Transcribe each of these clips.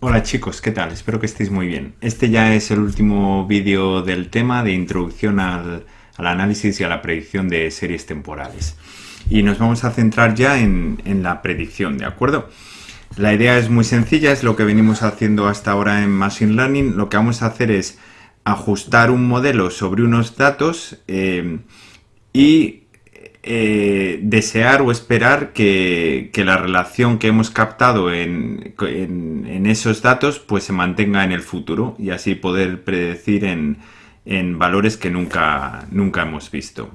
Hola chicos, ¿qué tal? Espero que estéis muy bien. Este ya es el último vídeo del tema de introducción al, análisis y a la predicción de series temporales. Y nos vamos a centrar ya en, la predicción, ¿de acuerdo? La idea es muy sencilla, es lo que venimos haciendo hasta ahora en Machine Learning. Lo que vamos a hacer es ajustar un modelo sobre unos datos eh, y eh, desear o esperar que, la relación que hemos captado en, esos datos pues se mantenga en el futuro y así poder predecir en, valores que nunca, nunca hemos visto.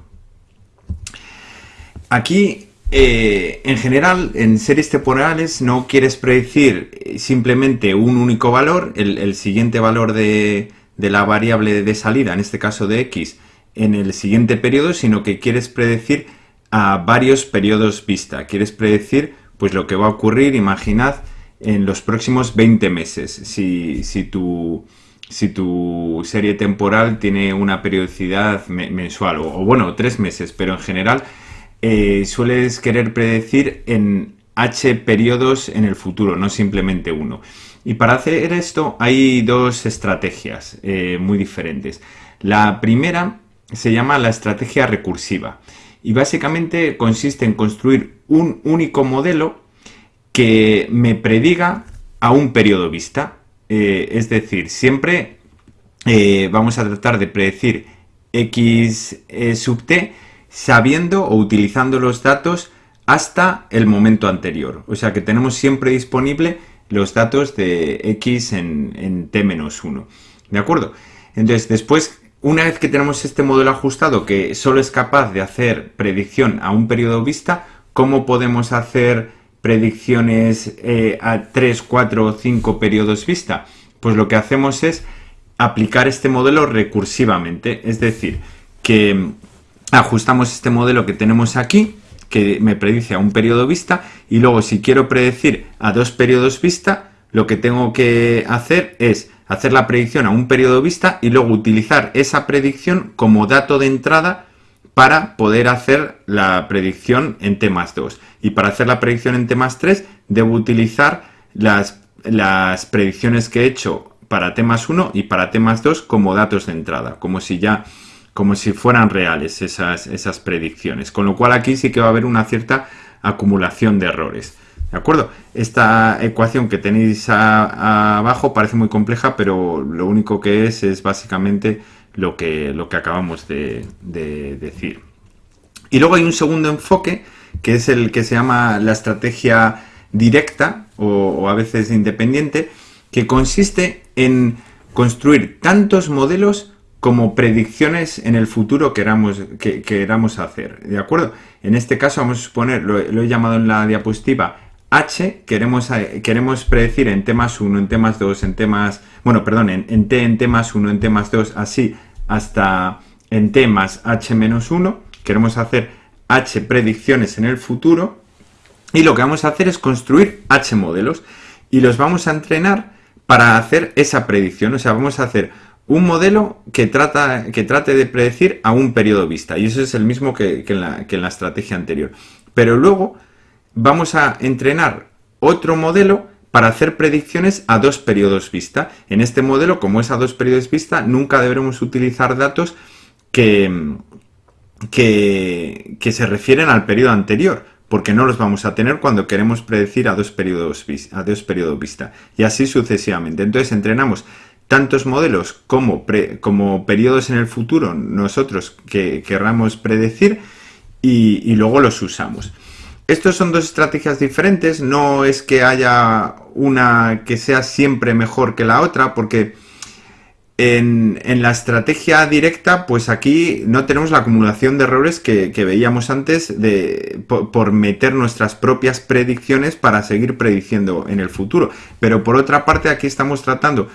Aquí, eh, en general, en series temporales no quieres predecir simplemente un único valor, el, siguiente valor de, de la variable de salida, en este caso de x, en el siguiente periodo, sino que quieres predecir a varios periodos vista. Quieres predecir pues lo que va a ocurrir, imaginad, en los próximos 20 meses. Si, si, tu, si tu serie temporal tiene una periodicidad mensual, o, bueno, tres meses, pero en general eh, sueles querer predecir en H periodos en el futuro, no simplemente uno. Y para hacer esto hay dos estrategias eh, muy diferentes. La primera se llama la estrategia recursiva y básicamente consiste en construir un único modelo que me prediga a un periodo vista. Eh, es decir, siempre eh, vamos a tratar de predecir x eh, sub t sabiendo o utilizando los datos hasta el momento anterior. O sea que tenemos siempre disponible los datos de x en, en t-1. ¿De acuerdo? Entonces, después una vez que tenemos este modelo ajustado que solo es capaz de hacer predicción a un periodo vista, ¿cómo podemos hacer predicciones eh, a 3, 4 o 5 periodos vista? Pues lo que hacemos es aplicar este modelo recursivamente, es decir, que ajustamos este modelo que tenemos aquí, que me predice a un periodo vista, y luego si quiero predecir a dos periodos vista, lo que tengo que hacer es hacer la predicción a un periodo vista y luego utilizar esa predicción como dato de entrada para poder hacer la predicción en T más 2. Y para hacer la predicción en T más 3 debo utilizar las, las predicciones que he hecho para T más 1 y para T más 2 como datos de entrada, como si ya como si fueran reales esas, esas predicciones. Con lo cual aquí sí que va a haber una cierta acumulación de errores. ¿De acuerdo? Esta ecuación que tenéis abajo parece muy compleja, pero lo único que es es básicamente lo que, lo que acabamos de, decir. Y luego hay un segundo enfoque, que es el que se llama la estrategia directa, o, a veces independiente, que consiste en construir tantos modelos como predicciones en el futuro queramos, que queramos hacer. ¿De acuerdo? En este caso vamos a suponer, lo he llamado en la diapositiva, H queremos, eh, queremos predecir en T más 1, en T más 2, en T más... Bueno, perdón, en, T, en T más 1, en T más 2, así hasta en T más H menos 1. Queremos hacer H predicciones en el futuro. Y lo que vamos a hacer es construir H modelos. Y los vamos a entrenar para hacer esa predicción. O sea, vamos a hacer un modelo que, trata, que trate de predecir a un periodo vista. Y eso es el mismo que, en que en la estrategia anterior. Pero luego vamos a entrenar otro modelo para hacer predicciones a dos periodos vista. En este modelo, como es a dos periodos vista, nunca deberemos utilizar datos que, que, se refieren al periodo anterior, porque no los vamos a tener cuando queremos predecir a dos periodos, a dos periodos vista, y así sucesivamente. Entonces entrenamos tantos modelos como, periodos en el futuro nosotros que querramos predecir y luego los usamos. Estos son dos estrategias diferentes, no es que haya una que sea siempre mejor que la otra, porque en, la estrategia directa, pues aquí no tenemos la acumulación de errores que, veíamos antes de, por, meter nuestras propias predicciones para seguir prediciendo en el futuro. Pero por otra parte, aquí estamos tratando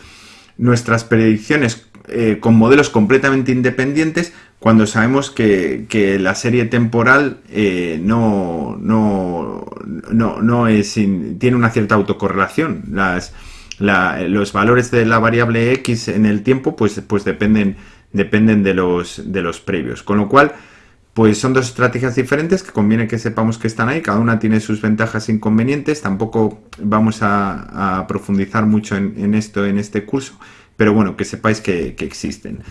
nuestras predicciones eh, con modelos completamente independientes cuando sabemos que, la serie temporal eh, no, no, no, es, tiene una cierta autocorrelación. Las, los valores de la variable x en el tiempo pues, pues dependen, dependen de, los, de los previos. Con lo cual, pues son dos estrategias diferentes que conviene que sepamos que están ahí, cada una tiene sus ventajas e inconvenientes, tampoco vamos a, profundizar mucho en, esto en este curso, pero bueno, que sepáis que, existen.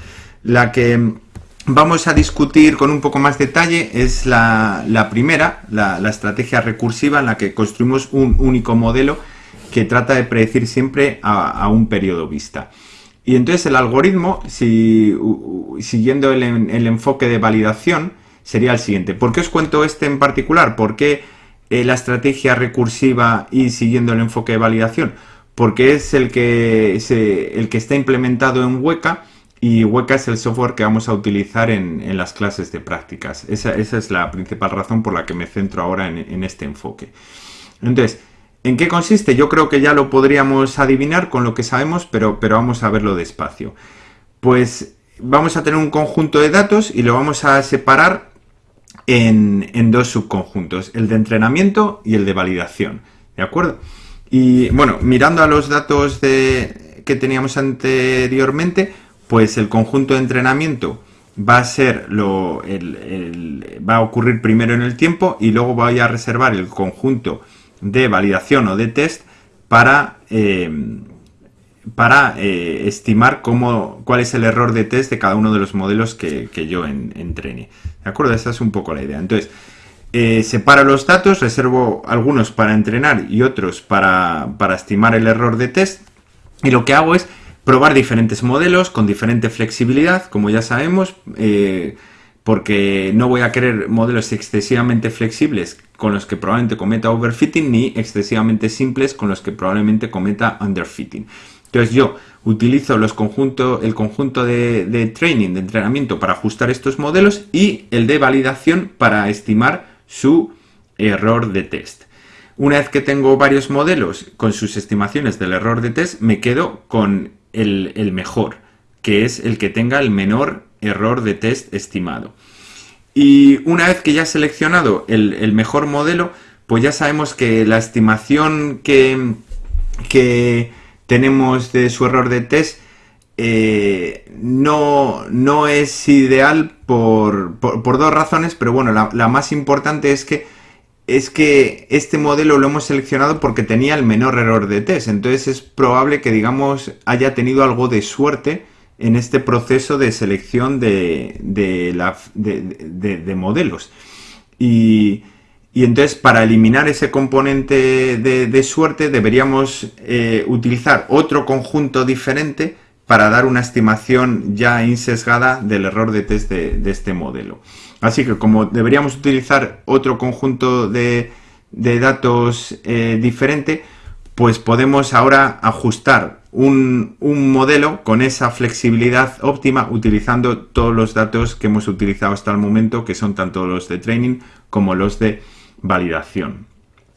La que vamos a discutir con un poco más detalle es la, primera, la, estrategia recursiva en la que construimos un único modelo que trata de predecir siempre a, un periodo vista. Y entonces el algoritmo, si, siguiendo el, el enfoque de validación, sería el siguiente. ¿Por qué os cuento este en particular? ¿Por qué eh, la estrategia recursiva y siguiendo el enfoque de validación? Porque es el que, el que está implementado en Weka y Weka es el software que vamos a utilizar en, las clases de prácticas. Esa, es la principal razón por la que me centro ahora en, este enfoque. Entonces, ¿en qué consiste? Yo creo que ya lo podríamos adivinar con lo que sabemos, pero, pero vamos a verlo despacio. Pues vamos a tener un conjunto de datos y lo vamos a separar en, dos subconjuntos, el de entrenamiento y el de validación. ¿De acuerdo? Y bueno, mirando a los datos de, que teníamos anteriormente, pues el conjunto de entrenamiento va a ser lo va a ocurrir primero en el tiempo y luego voy a reservar el conjunto de validación o de test para eh, para eh, estimar cómo, cuál es el error de test de cada uno de los modelos que, yo entrene. ¿De acuerdo? Esa es un poco la idea. Entonces, eh, separo los datos, reservo algunos para entrenar y otros para, estimar el error de test. Y lo que hago es probar diferentes modelos con diferente flexibilidad, como ya sabemos, eh, porque no voy a querer modelos excesivamente flexibles con los que probablemente cometa overfitting, ni excesivamente simples con los que probablemente cometa underfitting. Entonces yo utilizo los conjuntos, el conjunto de, training, de entrenamiento para ajustar estos modelos y el de validación para estimar su error de test. Una vez que tengo varios modelos con sus estimaciones del error de test, me quedo con el, mejor, que es el que tenga el menor error de test estimado. Y una vez que ya he seleccionado el, mejor modelo, pues ya sabemos que la estimación que, que tenemos de su error de test eh, no, no, es ideal por, dos razones, pero bueno, la, más importante es que, es que este modelo lo hemos seleccionado porque tenía el menor error de test, entonces es probable que digamos haya tenido algo de suerte en este proceso de selección de, de, de modelos. Y, y entonces para eliminar ese componente de, suerte deberíamos eh, utilizar otro conjunto diferente para dar una estimación ya insesgada del error de test de, este modelo. Así que como deberíamos utilizar otro conjunto de, datos eh, diferente, pues podemos ahora ajustar un, un, modelo con esa flexibilidad óptima utilizando todos los datos que hemos utilizado hasta el momento, que son tanto los de training como los de validación.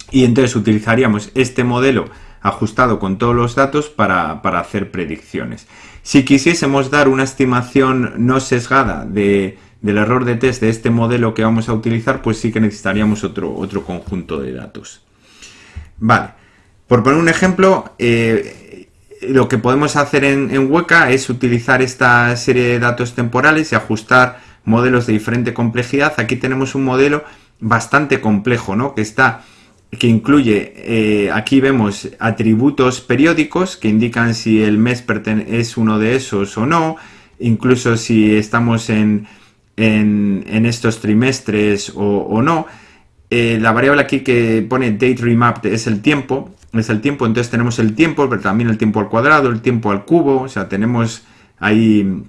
Y entonces utilizaríamos este modelo ajustado con todos los datos para, hacer predicciones. Si quisiésemos dar una estimación no sesgada de, del error de test de este modelo que vamos a utilizar, pues sí que necesitaríamos otro, otro conjunto de datos. Vale, por poner un ejemplo, eh, lo que podemos hacer en, en Weka es utilizar esta serie de datos temporales y ajustar modelos de diferente complejidad. Aquí tenemos un modelo bastante complejo, ¿no? Que está que incluye, eh, aquí vemos atributos periódicos que indican si el mes es uno de esos o no, incluso si estamos en, en, estos trimestres o, no. Eh, la variable aquí que pone date remapped es el tiempo, es el tiempo, entonces tenemos el tiempo, pero también el tiempo al cuadrado, el tiempo al cubo, o sea, tenemos ahí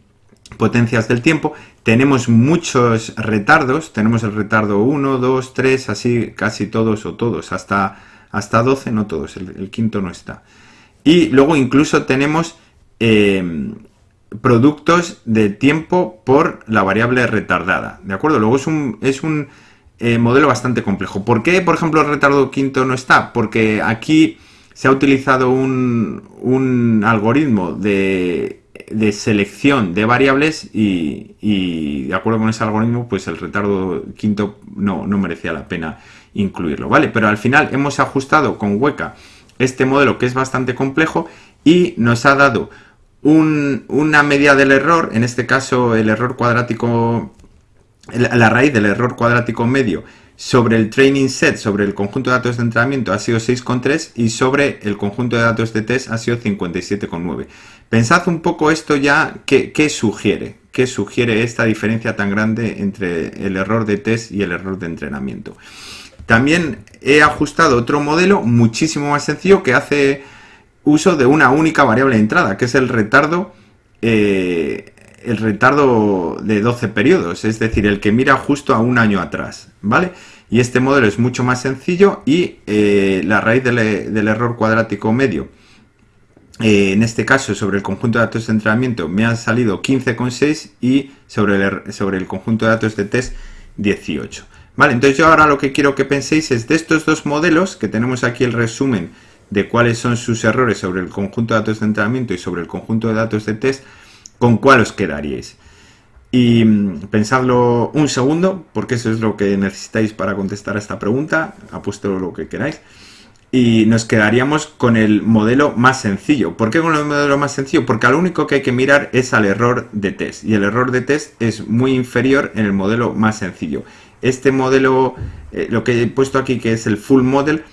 potencias del tiempo. Tenemos muchos retardos, tenemos el retardo 1, 2, 3, así casi todos o todos, hasta, hasta 12, no todos, el, quinto no está. Y luego incluso tenemos eh, productos de tiempo por la variable retardada, ¿de acuerdo? Luego es un, es un eh, modelo bastante complejo. ¿Por qué, por ejemplo, el retardo quinto no está? Porque aquí se ha utilizado un, un algoritmo de de selección de variables y, de acuerdo con ese algoritmo, pues el retardo quinto no, merecía la pena incluirlo, ¿vale? Pero al final hemos ajustado con Hueca este modelo que es bastante complejo y nos ha dado una media del error, en este caso el error cuadrático la, raíz del error cuadrático medio sobre el training set, sobre el conjunto de datos de entrenamiento ha sido 6,3 y sobre el conjunto de datos de test ha sido 57,9. Pensad un poco esto ya, ¿qué, ¿qué, sugiere? ¿Qué sugiere esta diferencia tan grande entre el error de test y el error de entrenamiento? También he ajustado otro modelo muchísimo más sencillo que hace uso de una única variable de entrada, que es el retardo eh, el retardo de 12 periodos, es decir, el que mira justo a un año atrás, ¿vale? Y este modelo es mucho más sencillo y eh, la raíz del, error cuadrático medio, eh, en este caso sobre el conjunto de datos de entrenamiento, me ha salido 15,6 y sobre el, er, sobre el conjunto de datos de test 18. Vale, entonces yo ahora lo que quiero que penséis es de estos dos modelos, que tenemos aquí el resumen de cuáles son sus errores sobre el conjunto de datos de entrenamiento y sobre el conjunto de datos de test, ¿con cuál os quedaríais? Y mm, pensadlo un segundo, porque eso es lo que necesitáis para contestar a esta pregunta, apuesto lo que queráis. Y nos quedaríamos con el modelo más sencillo. ¿Por qué con el modelo más sencillo? Porque lo único que hay que mirar es al error de test. Y el error de test es muy inferior en el modelo más sencillo. Este modelo, eh, lo que he puesto aquí que es el full model,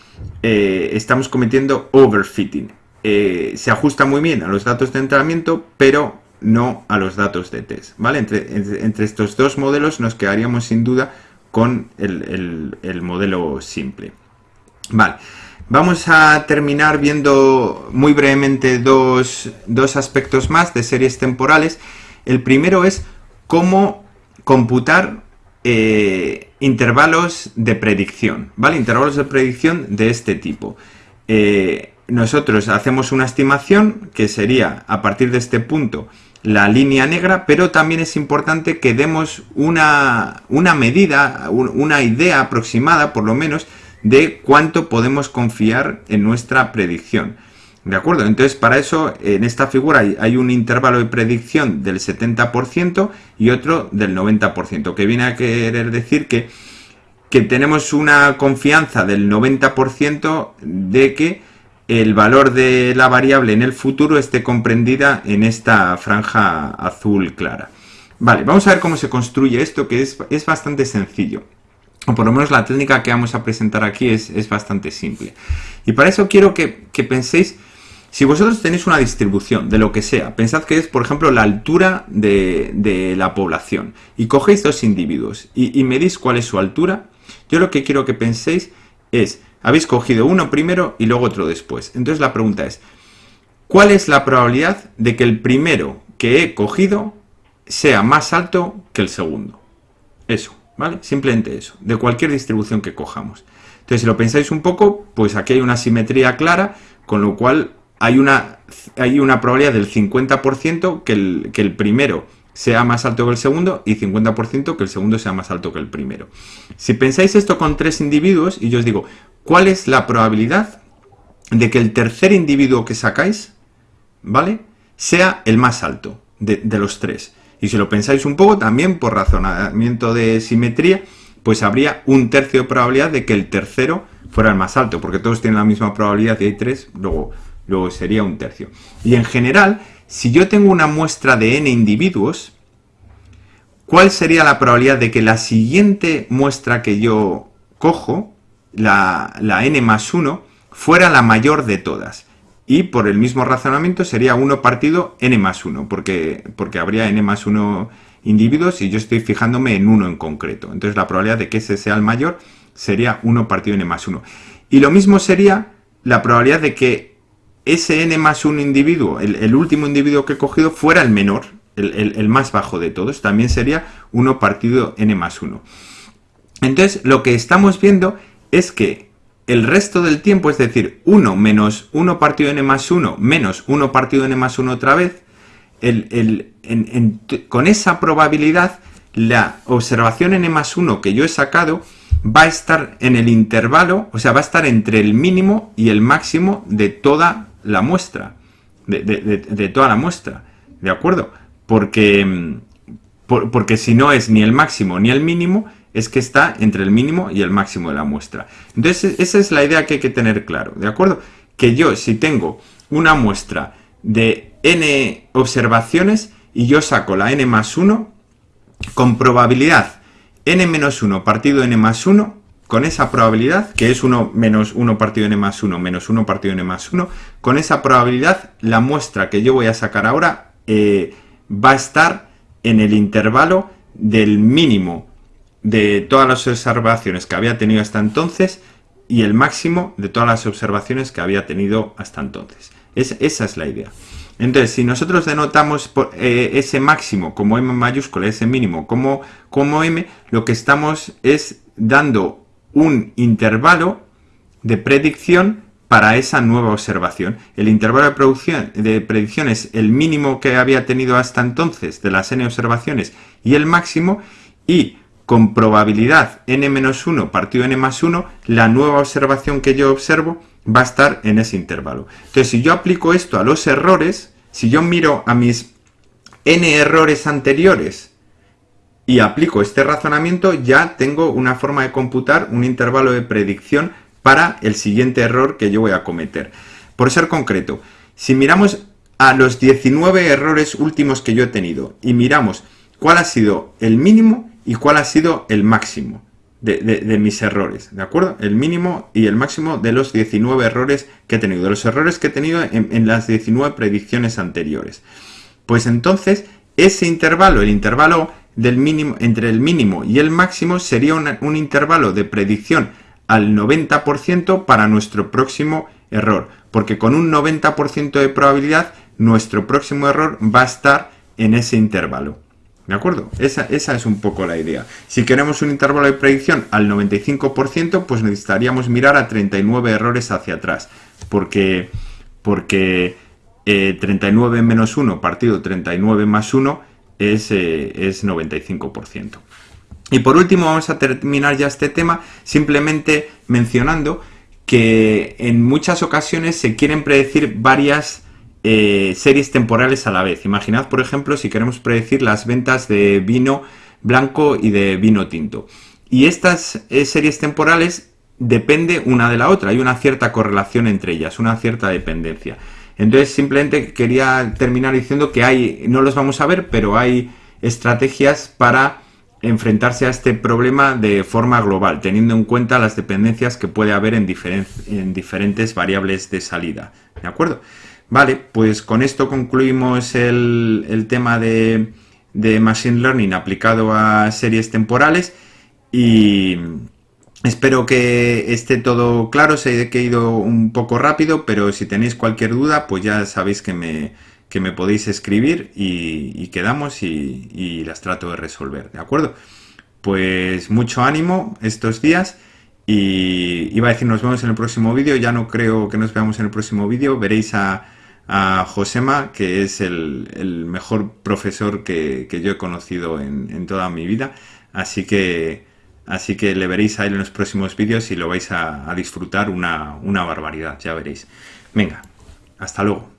eh, estamos cometiendo overfitting. Eh, se ajusta muy bien a los datos de entrenamiento, pero no a los datos de test. ¿vale? Entre, estos dos modelos nos quedaríamos sin duda con el, modelo simple. Vale. Vamos a terminar viendo muy brevemente dos, aspectos más de series temporales. El primero es cómo computar eh, intervalos de predicción, ¿vale? Intervalos de predicción de este tipo. Eh, nosotros hacemos una estimación que sería a partir de este punto la línea negra, pero también es importante que demos una, una medida, una idea aproximada por lo menos de cuánto podemos confiar en nuestra predicción. ¿De acuerdo? Entonces, para eso, en esta figura hay, un intervalo de predicción del 70% y otro del 90%, que viene a querer decir que, que tenemos una confianza del 90% de que el valor de la variable en el futuro esté comprendida en esta franja azul clara. Vale, vamos a ver cómo se construye esto, que es, bastante sencillo. O por lo menos la técnica que vamos a presentar aquí es, bastante simple. Y para eso quiero que, que penséis si vosotros tenéis una distribución de lo que sea, pensad que es, por ejemplo, la altura de, la población y cogéis dos individuos y, medís cuál es su altura, yo lo que quiero que penséis es, habéis cogido uno primero y luego otro después. Entonces la pregunta es, ¿cuál es la probabilidad de que el primero que he cogido sea más alto que el segundo? Eso, ¿vale? Simplemente eso, de cualquier distribución que cojamos. Entonces, si lo pensáis un poco, pues aquí hay una simetría clara, con lo cual hay una, hay una probabilidad del 50% que el, que el primero sea más alto que el segundo y 50% que el segundo sea más alto que el primero. Si pensáis esto con tres individuos y yo os digo, ¿cuál es la probabilidad de que el tercer individuo que sacáis, ¿vale? Sea el más alto de, de los tres. Y si lo pensáis un poco, también por razonamiento de simetría, pues habría un tercio de probabilidad de que el tercero fuera el más alto, porque todos tienen la misma probabilidad y hay tres, luego luego sería un tercio. Y en general, si yo tengo una muestra de n individuos, ¿cuál sería la probabilidad de que la siguiente muestra que yo cojo, la, n más 1, fuera la mayor de todas? Y por el mismo razonamiento sería 1 partido n más 1, porque, porque habría n más 1 individuos y yo estoy fijándome en uno en concreto. Entonces la probabilidad de que ese sea el mayor sería 1 partido n más 1. Y lo mismo sería la probabilidad de que ese n más un individuo, el, último individuo que he cogido, fuera el menor, el, más bajo de todos, también sería 1 partido n más 1. Entonces, lo que estamos viendo es que el resto del tiempo, es decir, 1 menos 1 partido n más 1 menos 1 partido n más 1 otra vez, con esa probabilidad, la observación n más 1 que yo he sacado va a estar en el intervalo, o sea, va a estar entre el mínimo y el máximo de toda la muestra, de, toda la muestra, ¿de acuerdo? Porque, mm, porque si no es ni el máximo ni el mínimo, es que está entre el mínimo y el máximo de la muestra. Entonces, esa es la idea que hay que tener claro, ¿de acuerdo? Que yo, si tengo una muestra de n observaciones y yo saco la n más 1, con probabilidad n menos 1 partido n más 1, con esa probabilidad, que es 1 menos 1 partido n más 1 menos 1 partido n más 1, con esa probabilidad la muestra que yo voy a sacar ahora eh, va a estar en el intervalo del mínimo de todas las observaciones que había tenido hasta entonces y el máximo de todas las observaciones que había tenido hasta entonces. esa es la idea. Entonces, si nosotros denotamos eh, ese máximo como m mayúscula, ese mínimo como, como m, lo que estamos es dando un intervalo de predicción para esa nueva observación. El intervalo de, de predicción es el mínimo que había tenido hasta entonces de las n observaciones y el máximo y con probabilidad n-1 partido n más 1, la nueva observación que yo observo va a estar en ese intervalo. Entonces, si yo aplico esto a los errores, si yo miro a mis n errores anteriores y aplico este razonamiento, ya tengo una forma de computar un intervalo de predicción para el siguiente error que yo voy a cometer. Por ser concreto, si miramos a los 19 errores últimos que yo he tenido y miramos cuál ha sido el mínimo y cuál ha sido el máximo de, mis errores, ¿de acuerdo? El mínimo y el máximo de los 19 errores que he tenido, de los errores que he tenido en, las 19 predicciones anteriores. Pues entonces, ese intervalo, el intervalo del mínimo, entre el mínimo y el máximo, sería un intervalo de predicción al 90% para nuestro próximo error, porque con un 90% de probabilidad, nuestro próximo error va a estar en ese intervalo. ¿De acuerdo? Esa, es un poco la idea. Si queremos un intervalo de predicción al 95%, pues necesitaríamos mirar a 39 errores hacia atrás. Porque, porque 39 eh, menos 1 partido 39 más 1 es, es 95%. Y por último vamos a terminar ya este tema simplemente mencionando que en muchas ocasiones se quieren predecir varias eh, series temporales a la vez. Imaginad, por ejemplo, si queremos predecir las ventas de vino blanco y de vino tinto. Y estas eh, series temporales depende una de la otra, hay una cierta correlación entre ellas, una cierta dependencia. Entonces simplemente quería terminar diciendo que hay, no los vamos a ver, pero hay estrategias para enfrentarse a este problema de forma global, teniendo en cuenta las dependencias que puede haber en, en diferentes variables de salida. ¿De acuerdo? Vale, pues con esto concluimos el, tema de, Machine Learning aplicado a series temporales y espero que esté todo claro, sé que he ido un poco rápido, pero si tenéis cualquier duda, pues ya sabéis que me, que me podéis escribir y, quedamos y, las trato de resolver, ¿de acuerdo? Pues mucho ánimo estos días y iba a decir nos vemos en el próximo vídeo, ya no creo que nos veamos en el próximo vídeo, veréis a Josema, que es el, mejor profesor que, yo he conocido en, toda mi vida. Así que, así que le veréis a él en los próximos vídeos y lo vais a, a disfrutar una, una barbaridad, ya veréis. Venga, hasta luego.